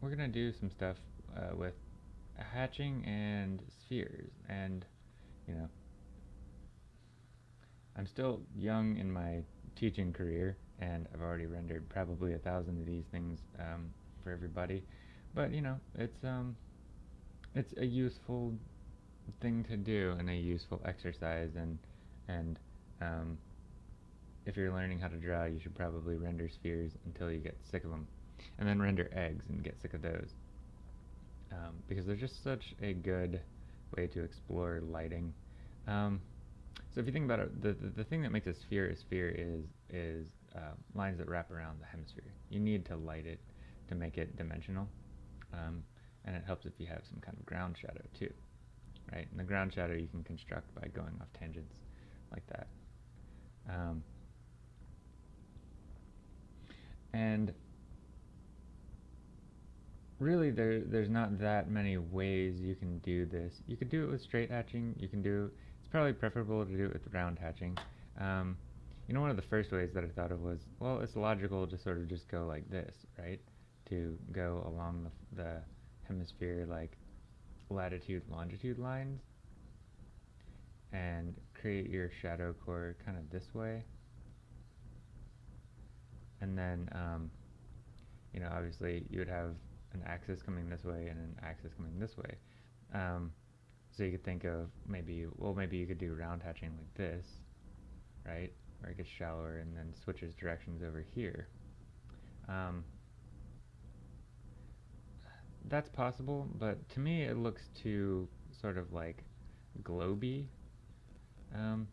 we're gonna do some stuff uh, with hatching and spheres, and you know, I'm still young in my teaching career, and I've already rendered probably a thousand of these things um, for everybody. But you know, it's um, it's a useful thing to do and a useful exercise, and and um, if you're learning how to draw, you should probably render spheres until you get sick of them, and then render eggs and get sick of those, um, because they're just such a good way to explore lighting. Um, so if you think about it, the, the, the thing that makes a sphere a sphere is is uh, lines that wrap around the hemisphere. You need to light it to make it dimensional, um, and it helps if you have some kind of ground shadow too, right? And the ground shadow you can construct by going off tangents like that. Um, and really there there's not that many ways you can do this. You could do it with straight hatching. You can do it's probably preferable to do it with round hatching. Um, you know, one of the first ways that I thought of was well, it's logical to sort of just go like this, right? To go along the, the hemisphere like latitude longitude lines and create your shadow core kind of this way and then um, you know obviously you would have an axis coming this way and an axis coming this way. Um, so you could think of maybe well maybe you could do round hatching like this right? Where it gets shallower and then switches directions over here. Um, that's possible but to me it looks too sort of like globy um,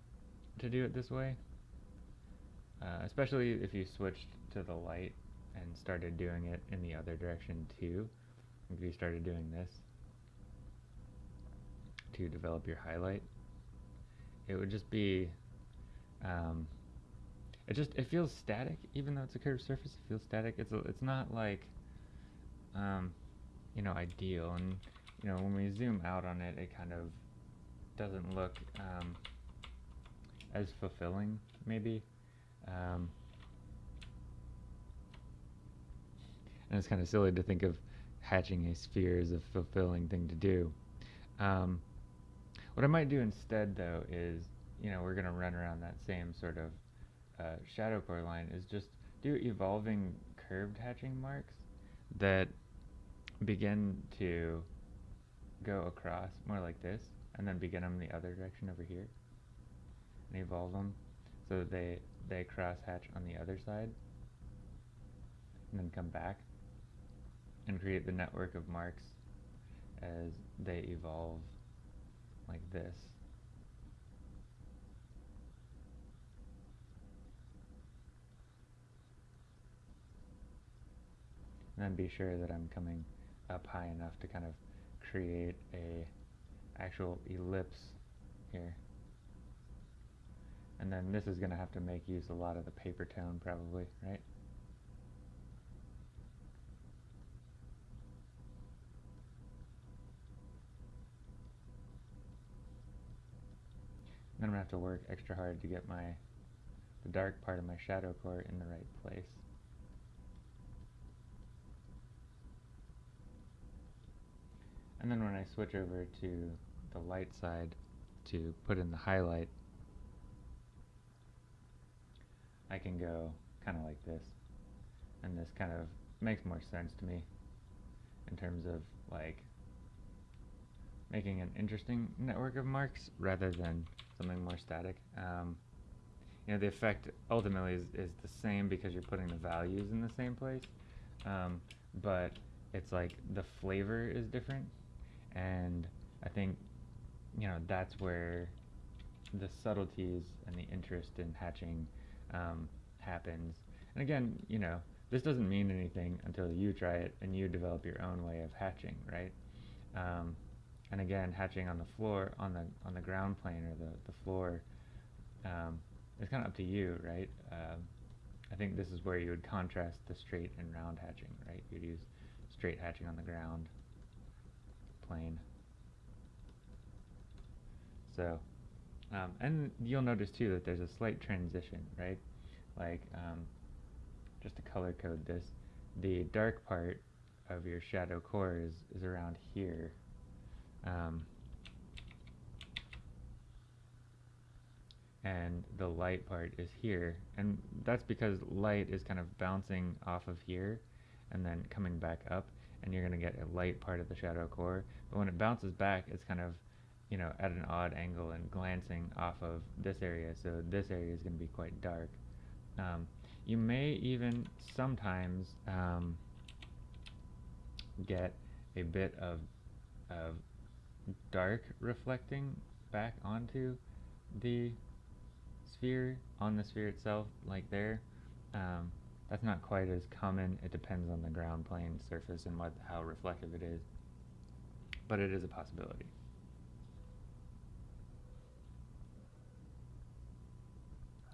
to do it this way. Uh, especially if you switched to the light and started doing it in the other direction too. If you started doing this to develop your highlight, it would just be, um, it just, it feels static, even though it's a curved surface, it feels static. It's, a, it's not like, um, you know, ideal. And, you know, when we zoom out on it, it kind of doesn't look, um, as fulfilling, maybe. Um, and it's kind of silly to think of hatching a sphere as a fulfilling thing to do. Um, what I might do instead, though, is you know we're going to run around that same sort of uh, shadow core line. Is just do evolving curved hatching marks that begin to go across more like this, and then begin them the other direction over here, and evolve them so that they they cross hatch on the other side, and then come back and create the network of marks as they evolve like this. And then be sure that I'm coming up high enough to kind of create a actual ellipse here. And then this is going to have to make use a lot of the paper tone probably, right? Then I'm going to have to work extra hard to get my the dark part of my shadow core in the right place. And then when I switch over to the light side to put in the highlight, I can go kind of like this. And this kind of makes more sense to me in terms of like making an interesting network of marks rather than something more static. Um, you know, the effect ultimately is, is the same because you're putting the values in the same place, um, but it's like the flavor is different, and I think, you know, that's where the subtleties and the interest in hatching um, happens. And again, you know, this doesn't mean anything until you try it and you develop your own way of hatching, right? Um, and again hatching on the floor on the on the ground plane or the, the floor um, it's kind of up to you right? Um, I think this is where you would contrast the straight and round hatching right? You'd use straight hatching on the ground plane. So um, and you'll notice too that there's a slight transition right? Like um, just to color code this the dark part of your shadow core is, is around here. Um, and the light part is here. And that's because light is kind of bouncing off of here and then coming back up and you're going to get a light part of the shadow core. But when it bounces back, it's kind of, you know, at an odd angle and glancing off of this area. So this area is going to be quite dark. Um, you may even sometimes um, get a bit of, of dark reflecting back onto the sphere on the sphere itself like there um, that's not quite as common. It depends on the ground plane surface and what how reflective it is. But it is a possibility